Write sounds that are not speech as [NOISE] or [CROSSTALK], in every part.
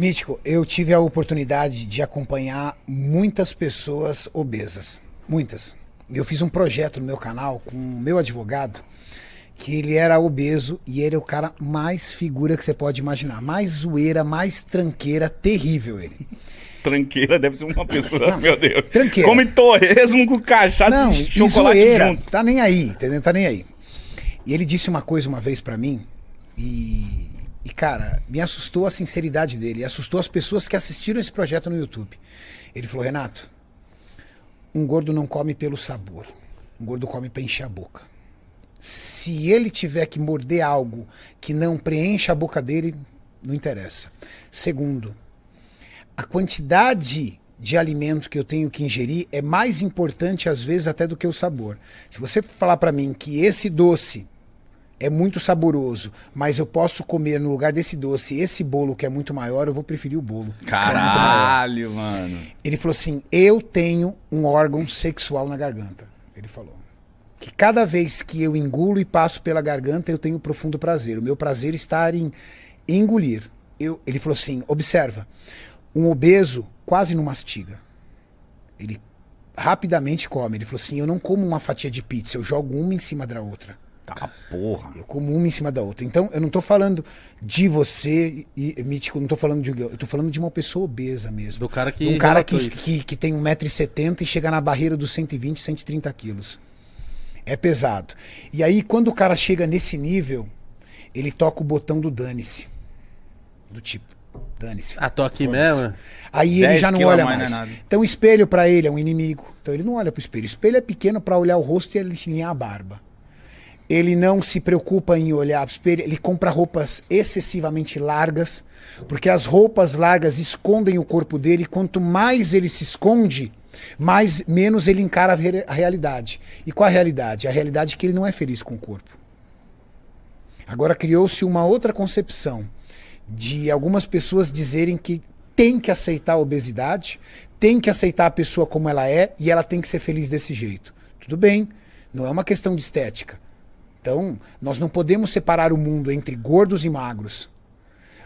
Mítico, eu tive a oportunidade de acompanhar muitas pessoas obesas. Muitas. Eu fiz um projeto no meu canal com o meu advogado, que ele era obeso e ele é o cara mais figura que você pode imaginar. Mais zoeira, mais tranqueira, terrível ele. Tranqueira deve ser uma pessoa, Não, meu Deus. tranqueira. Come torresmo com cachaça Não, e chocolate zoeira, junto. tá nem aí, entendeu? Tá nem aí. E ele disse uma coisa uma vez pra mim e, e cara, me assustou a sinceridade dele, assustou as pessoas que assistiram esse projeto no YouTube. Ele falou: "Renato, um gordo não come pelo sabor. Um gordo come pra encher a boca. Se ele tiver que morder algo que não preencha a boca dele, não interessa. Segundo, a quantidade de alimento que eu tenho que ingerir é mais importante às vezes até do que o sabor. Se você falar para mim que esse doce é muito saboroso, mas eu posso comer no lugar desse doce esse bolo que é muito maior, eu vou preferir o bolo. é. Caralho, mano. Ele falou assim: Eu tenho um órgão sexual na garganta. Ele falou. Que cada vez que eu engulo e passo pela garganta, eu tenho profundo prazer. O meu prazer está em engolir. Eu, ele falou assim: Observa, um obeso quase não mastiga. Ele rapidamente come. Ele falou assim: Eu não como uma fatia de pizza, eu jogo uma em cima da outra. Tá porra. Eu como uma em cima da outra. Então, eu não tô falando de você, e, e, Mítico, não tô falando de. Eu tô falando de uma pessoa obesa mesmo. Do cara que De um cara que, que, que tem 1,70m e chega na barreira dos 120, 130 quilos. É pesado. E aí, quando o cara chega nesse nível, ele toca o botão do dane-se. Do tipo, dane-se. Ah, tô aqui mesmo? Aí ele 10 já não olha mais mais. não é nada. Então o espelho pra ele é um inimigo. Então ele não olha pro espelho. O espelho é pequeno pra olhar o rosto e ele alinhar a barba. Ele não se preocupa em olhar pro espelho, ele compra roupas excessivamente largas, porque as roupas largas escondem o corpo dele, quanto mais ele se esconde, mais menos ele encara a realidade. E qual a realidade? A realidade é que ele não é feliz com o corpo. Agora criou-se uma outra concepção de algumas pessoas dizerem que tem que aceitar a obesidade, tem que aceitar a pessoa como ela é e ela tem que ser feliz desse jeito. Tudo bem, não é uma questão de estética. Então, nós não podemos separar o mundo entre gordos e magros.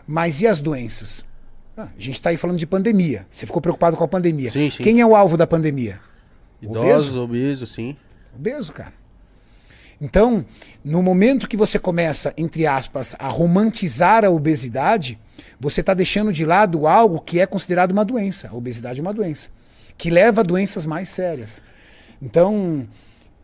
Mas e as doenças? Ah, a gente está aí falando de pandemia. Você ficou preocupado com a pandemia. Sim, sim. Quem é o alvo da pandemia? Idosos, obesos, sim. Obeso, cara. Então, no momento que você começa, entre aspas, a romantizar a obesidade, você está deixando de lado algo que é considerado uma doença. A obesidade é uma doença. Que leva a doenças mais sérias. Então,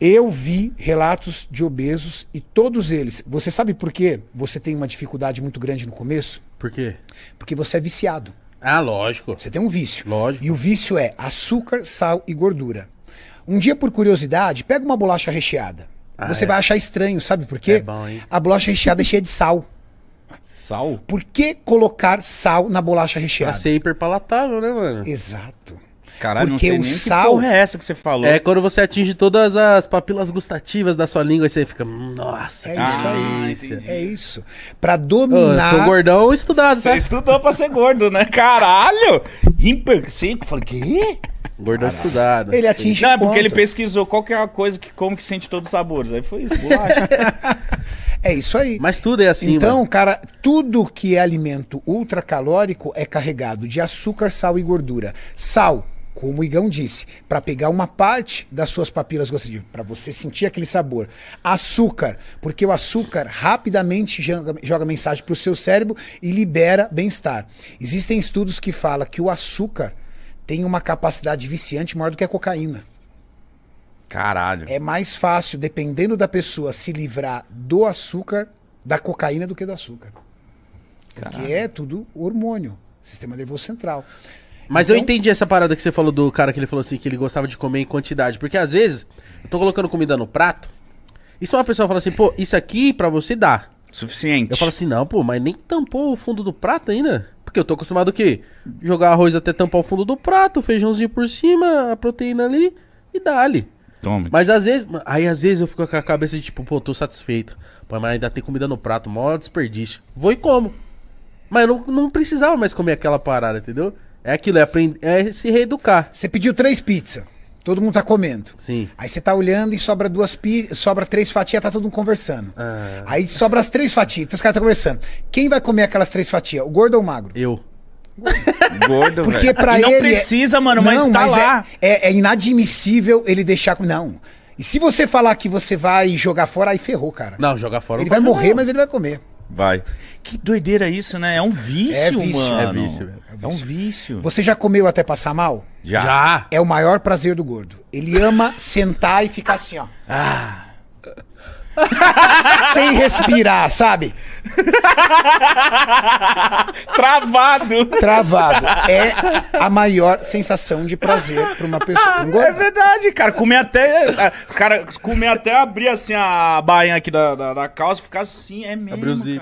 eu vi relatos de obesos e todos eles. Você sabe por quê você tem uma dificuldade muito grande no começo? Por quê? Porque você é viciado. Ah, lógico. Você tem um vício. Lógico. E o vício é açúcar, sal e gordura. Um dia, por curiosidade, pega uma bolacha recheada. Ah, Você é? vai achar estranho, sabe por quê? É bom, hein? A bolacha recheada é cheia de sal. Sal? Por que colocar sal na bolacha Pra recheada? ser hiperpalatável, né, mano? Exato. Caralho, Porque não o sei nem sal- que porra é essa que você falou. É quando você atinge todas as papilas gustativas da sua língua e você fica, nossa, É que isso aí. É isso. Pra Ô, eu dominar. sou gordão estudado, Você tá? estudou pra ser gordo, né? Caralho! Hiper seco? Falei, quê? Gordão estudado. Ele atinge Não, é porque ele pesquisou qual que é a coisa que como que sente todos os sabores. Aí foi isso, bolacha. [LAUGHS] É isso aí. Mas tudo é assim, então, mano. cara, tudo que é alimento ultracalórico é carregado de açúcar, sal e gordura. Sal, como o Igão disse, para pegar uma parte das suas papilas gustativas, para você sentir aquele sabor. Açúcar, porque o açúcar rapidamente joga, joga mensagem para o seu cérebro e libera bem-estar. Existem estudos que falam que o açúcar tem uma capacidade viciante maior do que a cocaína. Caralho. É mais fácil, dependendo da pessoa, se livrar do açúcar, da cocaína, do que do açúcar. Porque é tudo hormônio, sistema nervoso central. Mas eu Então- entendi essa parada que você falou do cara que ele falou assim, que ele gostava de comer em quantidade. Porque às vezes, eu tô colocando comida no prato, e se uma pessoa fala assim, pô, isso aqui pra você dá. Suficiente. Eu falo assim, não, pô, mas nem tampou o fundo do prato ainda. Porque eu tô acostumado o quê? Jogar arroz até tampar o fundo do prato, feijãozinho por cima, a proteína ali e dá-lhe. Toma. Mas às vezes, aí às vezes eu fico com a cabeça de tipo, pô, tô satisfeito. Pô, mas ainda tem comida no prato, mó desperdício. Vou e como. Mas eu não, não precisava mais comer aquela parada, entendeu? É aquilo, é, aprender, é se reeducar. Você pediu três pizzas, todo mundo tá comendo. Sim. Aí você tá olhando e sobra duas pi... sobra três fatias, tá todo mundo conversando. Ah. Aí sobra as três fatias, então os caras estão conversando. Quem vai comer aquelas três fatias? O gordo ou o magro? Eu. [LAUGHS] Gordo, Porque velho. pra E não ele. é- precisa, mano, mas Não, tá lá. É, é inadmissível ele deixar. Não. E se você falar que você vai jogar fora, aí ferrou, cara. Não, jogar fora ele não vai morrer, não. mas ele vai comer. Vai. Que doideira isso, né? É um vício, É vício, mano. é vício, velho. É um vício. Você já comeu até passar mal? Já. Já. É o maior prazer do gordo. Ele ama sentar e ficar assim, ó. Ah. Sem respirar, sabe? Travado. Travado. É a maior sensação de prazer pra uma pessoa. pra um É gordo. verdade, cara. Comer até. Os caras comer até abrir assim a bainha aqui da, da, da calça, ficar assim, é mesmo. Abrir o zíper.